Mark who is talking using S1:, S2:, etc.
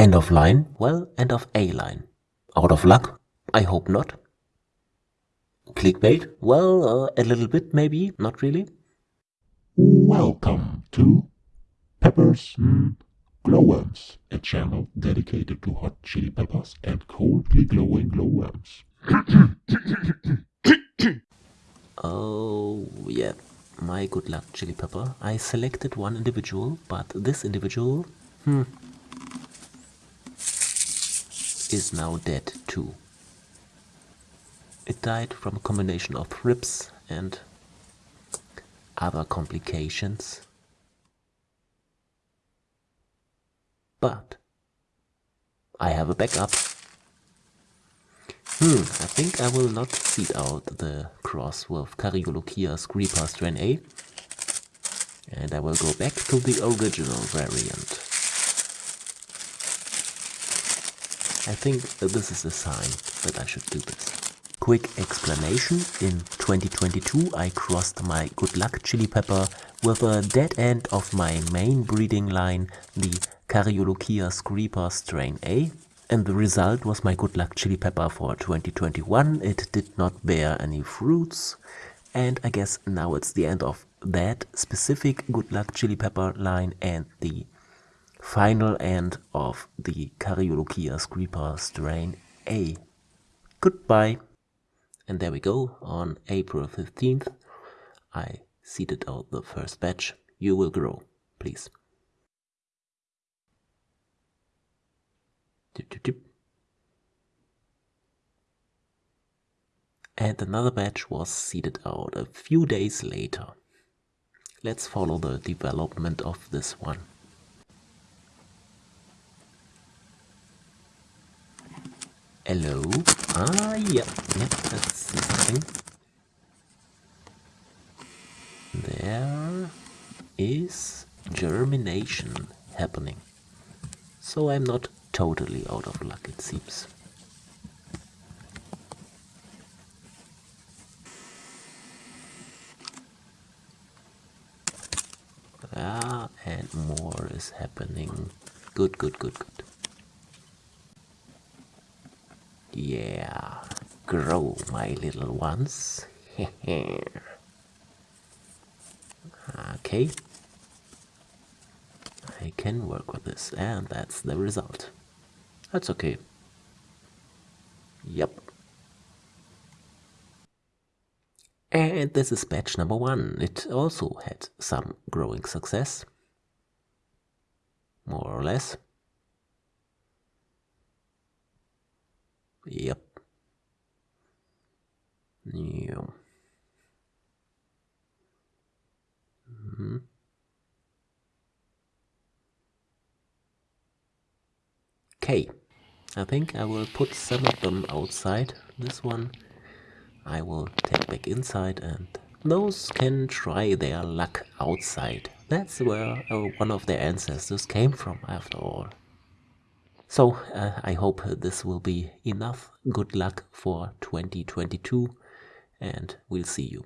S1: End of line? Well, end of a line. Out of luck? I hope not. Clickbait? Well, uh, a little bit maybe, not really.
S2: Welcome to Peppers mm, Glowworms, a channel dedicated to hot chili peppers and coldly glowing glowworms.
S1: oh, yeah, my good luck chili pepper. I selected one individual, but this individual, hmm, is now dead too. It died from a combination of thrips and other complications. But I have a backup. Hmm, I think I will not seed out the cross with Cariolochia Creeper strain A. And I will go back to the original variant. I think this is a sign that I should do this. Quick explanation, in 2022 I crossed my good luck chili pepper with a dead end of my main breeding line, the Cariolochia screeper strain A, and the result was my good luck chili pepper for 2021. It did not bear any fruits, and I guess now it's the end of that specific good luck chili pepper line and the final end of the Cariolochia screeper strain A. Goodbye. And there we go, on April 15th, I seeded out the first batch. You will grow, please. And another batch was seeded out a few days later. Let's follow the development of this one. Hello? Ah, yeah, yeah, that's something. There is germination happening. So I'm not totally out of luck, it seems. Ah, and more is happening. Good, good, good, good. Yeah, grow, my little ones. okay. I can work with this, and that's the result. That's okay. Yep. And this is batch number one. It also had some growing success. More or less. Yep. Yeah. Mm -hmm. Okay, I think I will put some of them outside. This one I will take back inside and those can try their luck outside. That's where uh, one of their ancestors came from after all. So uh, I hope this will be enough good luck for 2022 and we'll see you.